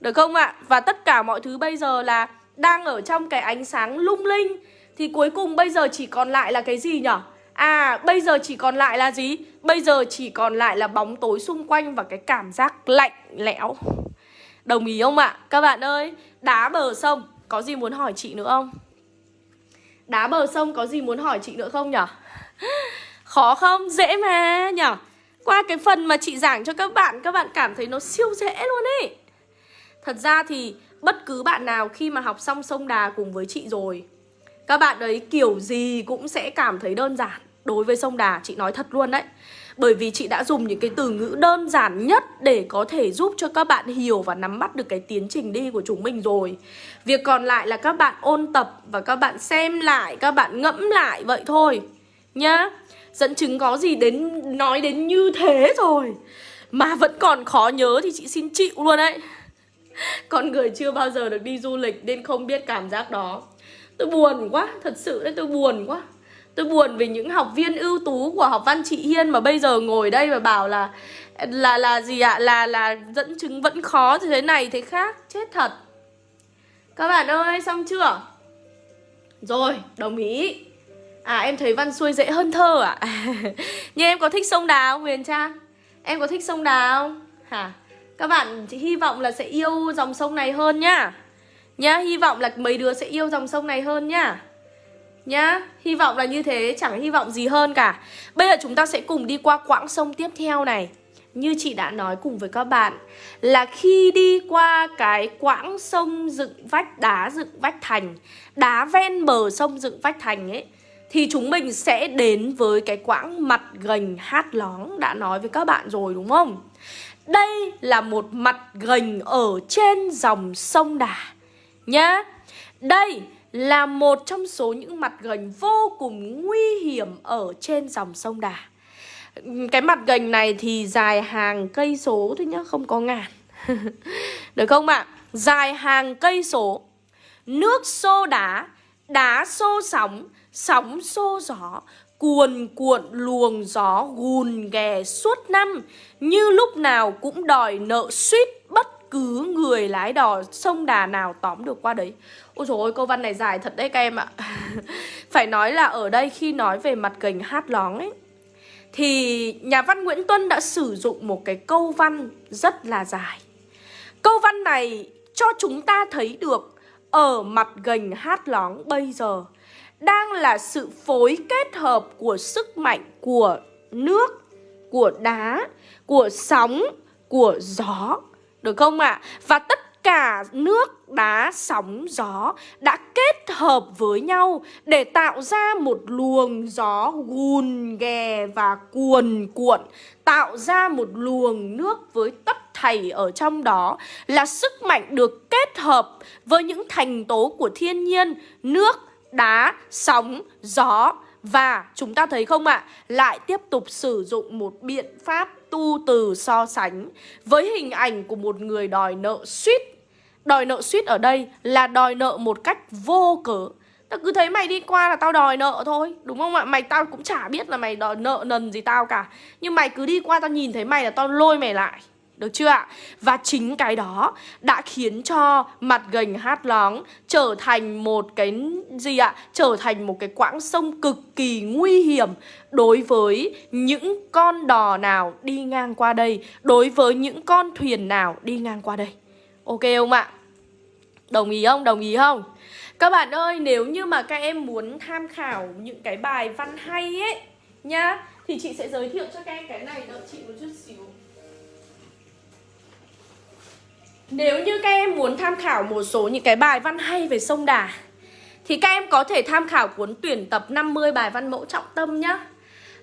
A: Được không ạ? Và tất cả mọi thứ bây giờ là đang ở trong cái ánh sáng lung linh Thì cuối cùng bây giờ chỉ còn lại là cái gì nhở? À bây giờ chỉ còn lại là gì? Bây giờ chỉ còn lại là bóng tối xung quanh và cái cảm giác lạnh lẽo Đồng ý không ạ? Các bạn ơi, đá bờ sông Có gì muốn hỏi chị nữa không? Đá bờ sông có gì muốn hỏi chị nữa không nhở? Khó không? Dễ mà. Nhở? Qua cái phần mà chị giảng cho các bạn Các bạn cảm thấy nó siêu dễ luôn ấy. Thật ra thì bất cứ bạn nào khi mà học xong sông đà cùng với chị rồi Các bạn ấy kiểu gì cũng sẽ cảm thấy đơn giản. Đối với sông đà chị nói thật luôn đấy. Bởi vì chị đã dùng những cái từ ngữ đơn giản nhất để có thể giúp cho các bạn hiểu và nắm bắt được cái tiến trình đi của chúng mình rồi. Việc còn lại là các bạn ôn tập và các bạn xem lại, các bạn ngẫm lại vậy thôi. Nhá. Dẫn chứng có gì đến nói đến như thế rồi Mà vẫn còn khó nhớ thì chị xin chịu luôn đấy Con người chưa bao giờ được đi du lịch nên không biết cảm giác đó Tôi buồn quá, thật sự đấy tôi buồn quá Tôi buồn vì những học viên ưu tú của học văn chị Hiên mà bây giờ ngồi đây và bảo là là là gì ạ? À? Là là dẫn chứng vẫn khó thế này thế khác, chết thật. Các bạn ơi, xong chưa? Rồi, đồng ý. À em thấy văn xuôi dễ hơn thơ à? Nhưng em có thích sông Đà không Huyền Trang? Em có thích sông Đà không? Hả? Các bạn chị hy vọng là sẽ yêu dòng sông này hơn nhá. Nhá, hy vọng là mấy đứa sẽ yêu dòng sông này hơn nhá. Nhá, hy vọng là như thế, chẳng hy vọng gì hơn cả Bây giờ chúng ta sẽ cùng đi qua quãng sông tiếp theo này Như chị đã nói cùng với các bạn Là khi đi qua cái quãng sông dựng vách đá dựng vách thành Đá ven bờ sông dựng vách thành ấy thì chúng mình sẽ đến với cái quãng mặt gành hát lóng Đã nói với các bạn rồi đúng không? Đây là một mặt gành ở trên dòng sông Đà Nhá Đây là một trong số những mặt gành vô cùng nguy hiểm ở trên dòng sông Đà. Cái mặt gành này thì dài hàng cây số thôi nhá, không có ngàn. Được không ạ? À? Dài hàng cây số. Nước xô đá, đá xô sóng, sóng xô gió, cuồn cuộn luồng gió gùn ghè suốt năm, như lúc nào cũng đòi nợ suýt bất cứ người lái đò sông đà nào tóm được qua đấy. Ôi trời ơi câu văn này dài thật đấy các em ạ. Phải nói là ở đây khi nói về mặt gành hát lóng ấy Thì nhà văn Nguyễn Tuân đã sử dụng một cái câu văn rất là dài. Câu văn này cho chúng ta thấy được Ở mặt gành hát lóng bây giờ. Đang là sự phối kết hợp của sức mạnh của nước Của đá Của sóng Của gió được không ạ? À? Và tất cả nước, đá, sóng, gió đã kết hợp với nhau để tạo ra một luồng gió gùn ghè và cuồn cuộn Tạo ra một luồng nước với tất thảy ở trong đó là sức mạnh được kết hợp với những thành tố của thiên nhiên Nước, đá, sóng, gió và chúng ta thấy không ạ, à, lại tiếp tục sử dụng một biện pháp tu từ so sánh với hình ảnh của một người đòi nợ suýt. Đòi nợ suýt ở đây là đòi nợ một cách vô cớ. Tao cứ thấy mày đi qua là tao đòi nợ thôi Đúng không ạ? Mày tao cũng chả biết là mày đòi nợ nần gì tao cả Nhưng mày cứ đi qua tao nhìn thấy mày là tao lôi mày lại được chưa ạ? Và chính cái đó đã khiến cho mặt gành hát lóng trở thành một cái gì ạ? Trở thành một cái quãng sông cực kỳ nguy hiểm đối với những con đò nào đi ngang qua đây, đối với những con thuyền nào đi ngang qua đây. Ok không ạ? Đồng ý không? Đồng ý không? Các bạn ơi, nếu như mà các em muốn tham khảo những cái bài văn hay ấy nhá, thì chị sẽ giới thiệu cho các em cái này đợi chị một chút xíu. Nếu như các em muốn tham khảo một số những cái bài văn hay về sông Đà, Thì các em có thể tham khảo cuốn tuyển tập 50 bài văn mẫu trọng tâm nhá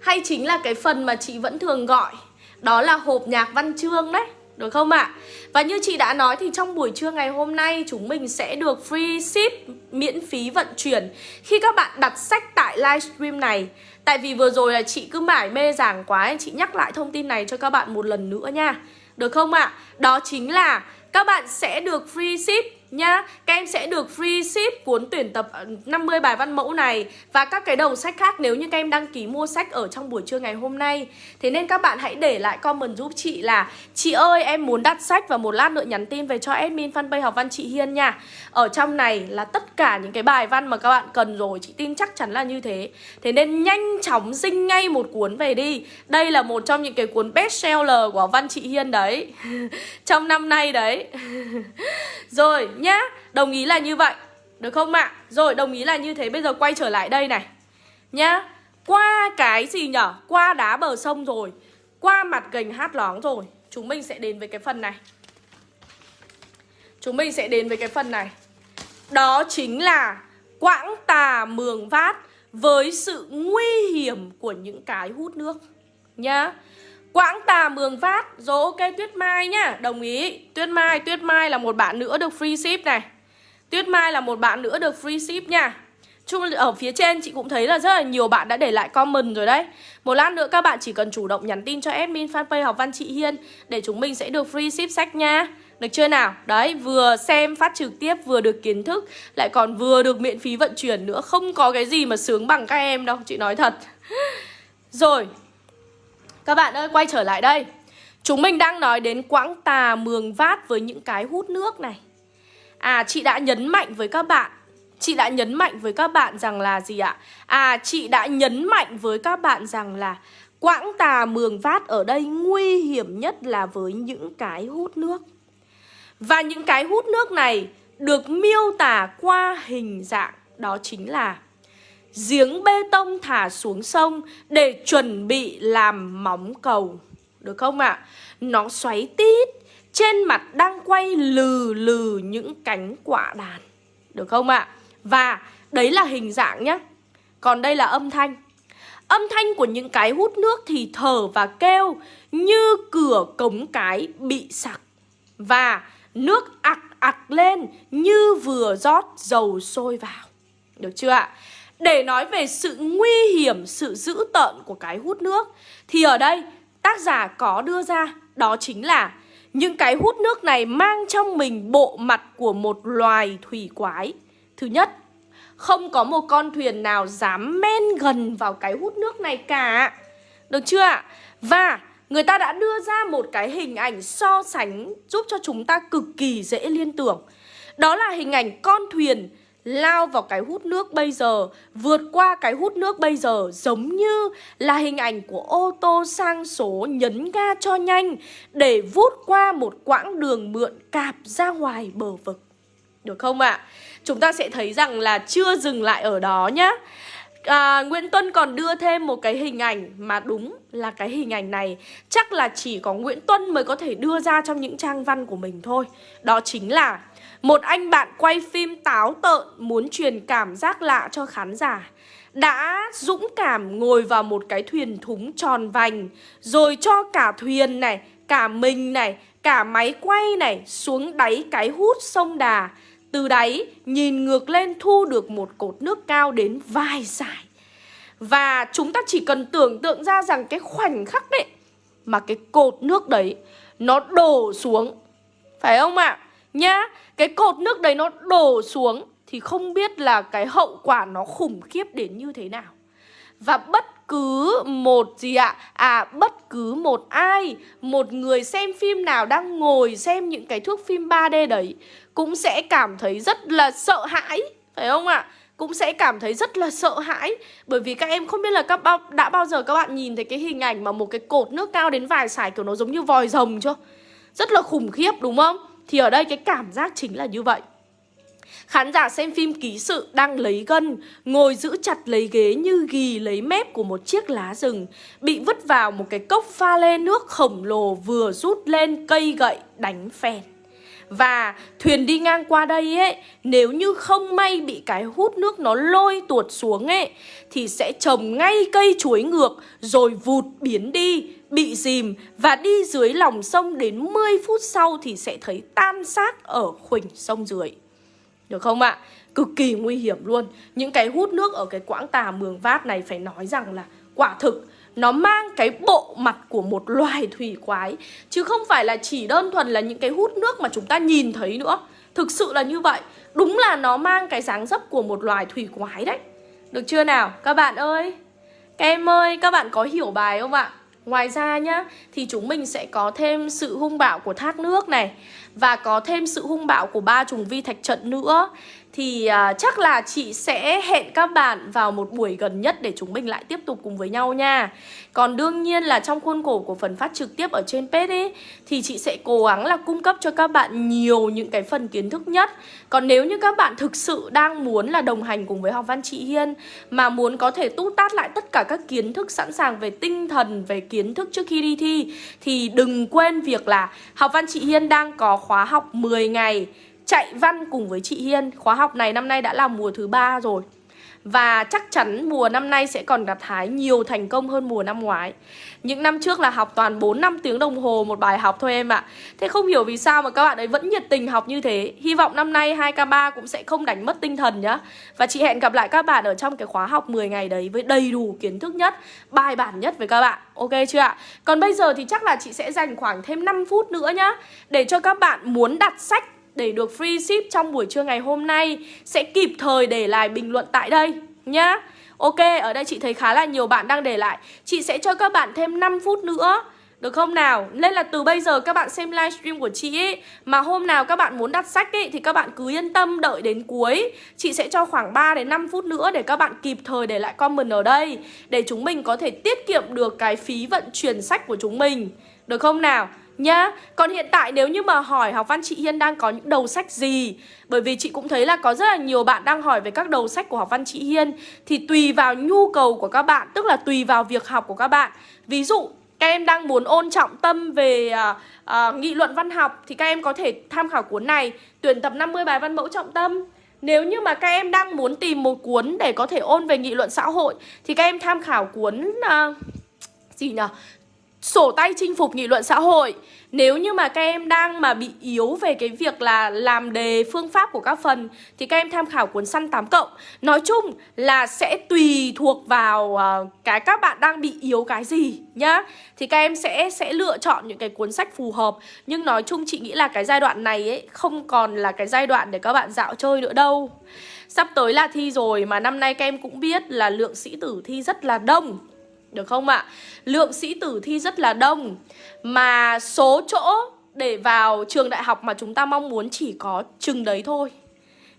A: Hay chính là cái phần mà chị vẫn thường gọi, Đó là hộp nhạc văn chương đấy, được không ạ? À? Và như chị đã nói thì trong buổi trưa ngày hôm nay, chúng mình sẽ được free ship, miễn phí vận chuyển khi các bạn đặt sách tại livestream này. Tại vì vừa rồi là chị cứ mải mê giảng quá, chị nhắc lại thông tin này cho các bạn một lần nữa nha. Được không ạ? À? Đó chính là các bạn sẽ được free ship nhá Các em sẽ được free ship cuốn tuyển tập ờ, 50 bài văn mẫu này Và các cái đầu sách khác nếu như các em đăng ký mua sách ở trong buổi trưa ngày hôm nay. Thế nên các bạn hãy để lại comment giúp chị là, Chị ơi, em muốn đặt sách và một lát nữa nhắn tin về cho admin fanpage học văn chị Hiên nha. Ở trong này là tất cả những cái bài văn mà các bạn cần rồi, Chị tin chắc chắn là như thế. Thế nên nhanh chóng dinh ngay một cuốn về đi. Đây là một trong những cái cuốn best seller của văn chị Hiên đấy. Trong năm nay đấy. Rồi nhá Đồng ý là như vậy, Được không ạ? À? Rồi, đồng ý là như thế, Bây giờ quay trở lại đây này, Nhá Qua cái gì nhở? Qua đá bờ sông rồi, Qua mặt gành hát lóng rồi Chúng mình sẽ đến với cái phần này Chúng mình sẽ đến với cái phần này Đó chính là Quãng tà mường vát Với sự nguy hiểm của những cái hút nước, Nhá Quãng tà mường phát, Rồi ok Tuyết Mai nhá. Đồng ý. Tuyết Mai Tuyết Mai là một bạn nữa được free ship này. Tuyết Mai là một bạn nữa được free ship nha. Chung ở phía trên chị cũng thấy là rất là nhiều bạn đã để lại comment rồi đấy. Một lát nữa các bạn chỉ cần chủ động nhắn tin cho admin fanpage học văn chị Hiên Để chúng mình sẽ được free ship sách nha. Được chưa nào? Đấy, vừa xem phát trực tiếp vừa được kiến thức Lại còn vừa được miễn phí vận chuyển nữa. Không có cái gì mà sướng bằng các em đâu, chị nói thật. Rồi, các bạn ơi, quay trở lại đây. Chúng mình đang nói đến quãng tà mường vát với những cái hút nước này. À, chị đã nhấn mạnh với các bạn Chị đã nhấn mạnh với các bạn rằng là gì ạ? À, chị đã nhấn mạnh với các bạn rằng là Quãng tà mường vát ở đây nguy hiểm nhất là với những cái hút nước. Và những cái hút nước này được miêu tả qua hình dạng Đó chính là giếng bê tông thả xuống sông để chuẩn bị làm móng cầu. Được không ạ? À? Nó xoáy tít, trên mặt đang quay lừ lừ những cánh quả đàn. Được không ạ? À? Và đấy là hình dạng nhé. Còn đây là âm thanh. Âm thanh của những cái hút nước thì thở và kêu như cửa cống cái bị sặc. Và nước ặc ặc lên như vừa rót dầu sôi vào. Được chưa ạ? Để nói về sự nguy hiểm, sự dữ tợn của cái hút nước Thì ở đây tác giả có đưa ra Đó chính là những cái hút nước này mang trong mình bộ mặt của một loài thủy quái. Thứ nhất, không có một con thuyền nào dám men gần vào cái hút nước này cả. Được chưa ạ? Và người ta đã đưa ra một cái hình ảnh so sánh giúp cho chúng ta cực kỳ dễ liên tưởng. Đó là hình ảnh con thuyền lao vào cái hút nước bây giờ, vượt qua cái hút nước bây giờ giống như là hình ảnh của ô tô sang số nhấn ga cho nhanh để vút qua một quãng đường mượn cạp ra ngoài bờ vực. Được không ạ? À? Chúng ta sẽ thấy rằng là chưa dừng lại ở đó nhá. À, Nguyễn Tuân còn đưa thêm một cái hình ảnh mà đúng là cái hình ảnh này chắc là chỉ có Nguyễn Tuân mới có thể đưa ra trong những trang văn của mình thôi. Đó chính là một anh bạn quay phim táo tợn muốn truyền cảm giác lạ cho khán giả đã dũng cảm ngồi vào một cái thuyền thúng tròn vành rồi cho cả thuyền này, cả mình này, cả máy quay này xuống đáy cái hút sông Đà. Từ đáy nhìn ngược lên thu được một cột nước cao đến vài giải. Và chúng ta chỉ cần tưởng tượng ra rằng cái khoảnh khắc đấy mà cái cột nước đấy nó đổ xuống. Phải không ạ? À? Nhá, cái cột nước đấy nó đổ xuống thì không biết là cái hậu quả nó khủng khiếp đến như thế nào. Và bất cứ một gì ạ? À? à bất cứ một ai, một người xem phim nào đang ngồi xem những cái thước phim 3D đấy cũng sẽ cảm thấy rất là sợ hãi, phải không ạ? Cũng sẽ cảm thấy rất là sợ hãi Bởi vì các em không biết là các bao, đã bao giờ các bạn nhìn thấy cái hình ảnh mà một cái cột nước cao đến vài sải kiểu nó giống như vòi rồng chưa? Rất là khủng khiếp đúng không? Thì ở đây cái cảm giác chính là như vậy. Khán giả xem phim ký sự đang lấy gân, Ngồi giữ chặt lấy ghế như ghi lấy mép của một chiếc lá rừng, Bị vứt vào một cái cốc pha lê nước khổng lồ vừa rút lên cây gậy đánh phèn. Và thuyền đi ngang qua đây ấy, Nếu như không may bị cái hút nước nó lôi tuột xuống ấy, Thì sẽ trồng ngay cây chuối ngược Rồi vụt biến đi Bị dìm Và đi dưới lòng sông đến 10 phút sau Thì sẽ thấy tan xác ở khuỳnh sông dưới. Được không ạ? Cực kỳ nguy hiểm luôn. Những cái hút nước ở cái quãng tà mường vát này Phải nói rằng là quả thực, nó mang cái bộ mặt của một loài thủy quái. Chứ không phải là chỉ đơn thuần là những cái hút nước mà chúng ta nhìn thấy nữa. Thực sự là như vậy. Đúng là nó mang cái dáng dấp của một loài thủy quái đấy. Được chưa nào? Các bạn ơi. Các em ơi, các bạn có hiểu bài không ạ? Ngoài ra nhá, Thì chúng mình sẽ có thêm sự hung bạo của thác nước này Và có thêm sự hung bạo của ba trùng vi thạch trận nữa thì uh, chắc là chị sẽ hẹn các bạn vào một buổi gần nhất để chúng mình lại tiếp tục cùng với nhau nha. Còn đương nhiên là trong khuôn khổ của phần phát trực tiếp ở trên page ấy Thì chị sẽ cố gắng là cung cấp cho các bạn nhiều những cái phần kiến thức nhất. Còn nếu như các bạn thực sự đang muốn là đồng hành cùng với học văn chị Hiên Mà muốn có thể tút tát lại tất cả các kiến thức sẵn sàng về tinh thần, về kiến thức trước khi đi thi Thì đừng quên việc là học văn chị Hiên đang có khóa học 10 ngày chạy văn cùng với chị Hiên. Khóa học này năm nay đã là mùa thứ ba rồi. Và chắc chắn mùa năm nay sẽ còn gặt hái nhiều thành công hơn mùa năm ngoái. Những năm trước là học toàn 4 năm tiếng đồng hồ một bài học thôi em ạ. Thế không hiểu vì sao mà các bạn ấy vẫn nhiệt tình học như thế. Hy vọng năm nay 2K3 cũng sẽ không đánh mất tinh thần nhá. Và chị hẹn gặp lại các bạn ở trong cái khóa học 10 ngày đấy Với đầy đủ kiến thức nhất, bài bản nhất với các bạn. Ok chưa ạ? Còn bây giờ thì chắc là chị sẽ dành khoảng thêm 5 phút nữa nhá Để cho các bạn muốn đặt sách để được free ship trong buổi trưa ngày hôm nay sẽ kịp thời để lại bình luận tại đây nhá. Ok, ở đây chị thấy khá là nhiều bạn đang để lại. Chị sẽ cho các bạn thêm 5 phút nữa. Được không nào? Nên là từ bây giờ các bạn xem livestream của chị ấy Mà hôm nào các bạn muốn đặt sách ấy Thì các bạn cứ yên tâm đợi đến cuối Chị sẽ cho khoảng 3 đến 5 phút nữa Để các bạn kịp thời để lại comment ở đây Để chúng mình có thể tiết kiệm được cái phí vận chuyển sách của chúng mình Được không nào? Nhá Còn hiện tại nếu như mà hỏi học văn chị Hiên đang có những đầu sách gì Bởi vì chị cũng thấy là có rất là nhiều bạn đang hỏi về các đầu sách của học văn chị Hiên Thì tùy vào nhu cầu của các bạn Tức là tùy vào việc học của các bạn Ví dụ các em đang muốn ôn trọng tâm về uh, uh, nghị luận văn học Thì các em có thể tham khảo cuốn này Tuyển tập 50 bài văn mẫu trọng tâm nếu như mà các em đang muốn tìm một cuốn để có thể ôn về nghị luận xã hội Thì các em tham khảo cuốn uh, gì nhỉ? Sổ tay chinh phục nghị luận xã hội. Nếu như mà các em đang mà bị yếu về cái việc là làm đề phương pháp của các phần thì các em tham khảo cuốn săn 8 cộng. Nói chung là sẽ tùy thuộc vào uh, cái các bạn đang bị yếu cái gì nhá. Thì các em sẽ sẽ lựa chọn những cái cuốn sách phù hợp. Nhưng nói chung chị nghĩ là cái giai đoạn này ấy không còn là cái giai đoạn để các bạn dạo chơi nữa đâu. Sắp tới là thi rồi mà năm nay các em cũng biết là lượng sĩ tử thi rất là đông được không ạ? Lượng sĩ tử thi rất là đông. Mà số chỗ để vào trường đại học mà chúng ta mong muốn chỉ có chừng đấy thôi.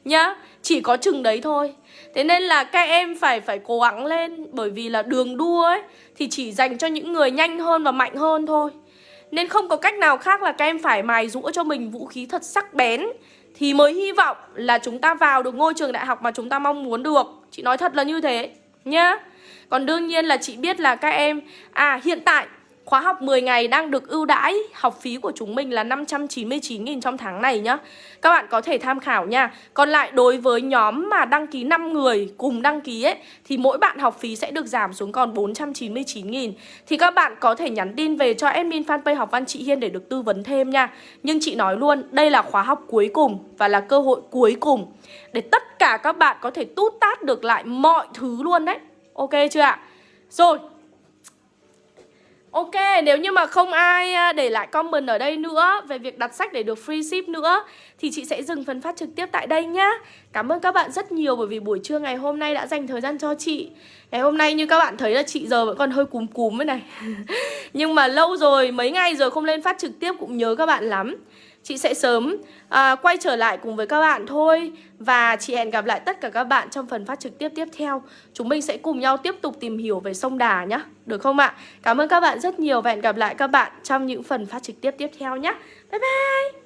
A: Nhá, chỉ có chừng đấy thôi. Thế nên là các em phải phải cố gắng lên. Bởi vì là đường đua ấy Thì chỉ dành cho những người nhanh hơn và mạnh hơn thôi. Nên không có cách nào khác là các em phải mài rũa cho mình vũ khí thật sắc bén. Thì mới hy vọng là chúng ta vào được ngôi trường đại học mà chúng ta mong muốn được. Chị nói thật là như thế Nhá còn đương nhiên là chị biết là các em À hiện tại, khóa học 10 ngày đang được ưu đãi, Học phí của chúng mình là 599.000 trong tháng này nhá. Các bạn có thể tham khảo nha. Còn lại đối với nhóm mà đăng ký 5 người cùng đăng ký ấy, Thì mỗi bạn học phí sẽ được giảm xuống còn 499.000 Thì các bạn có thể nhắn tin về cho admin fanpage học văn chị Hiên để được tư vấn thêm nha. Nhưng chị nói luôn, đây là khóa học cuối cùng Và là cơ hội cuối cùng Để tất cả các bạn có thể tút tát được lại mọi thứ luôn đấy. Ok chưa ạ? Rồi Ok, nếu như mà không ai à, để lại comment ở đây nữa về việc đặt sách để được free ship nữa thì chị sẽ dừng phần phát trực tiếp tại đây nhá. Cảm ơn các bạn rất nhiều bởi vì buổi trưa ngày hôm nay đã dành thời gian cho chị. Ngày hôm nay như các bạn thấy là chị giờ vẫn còn hơi cúm cúm thế này. Nhưng mà lâu rồi, mấy ngày rồi không lên phát trực tiếp cũng nhớ các bạn lắm. Chị sẽ sớm à, quay trở lại cùng với các bạn thôi. Và chị hẹn gặp lại tất cả các bạn trong phần phát trực tiếp tiếp theo. Chúng mình sẽ cùng nhau tiếp tục tìm hiểu về sông Đà nhé Được không ạ? Cảm ơn các bạn rất nhiều và hẹn gặp lại các bạn trong những phần phát trực tiếp tiếp theo nhé Bye bye!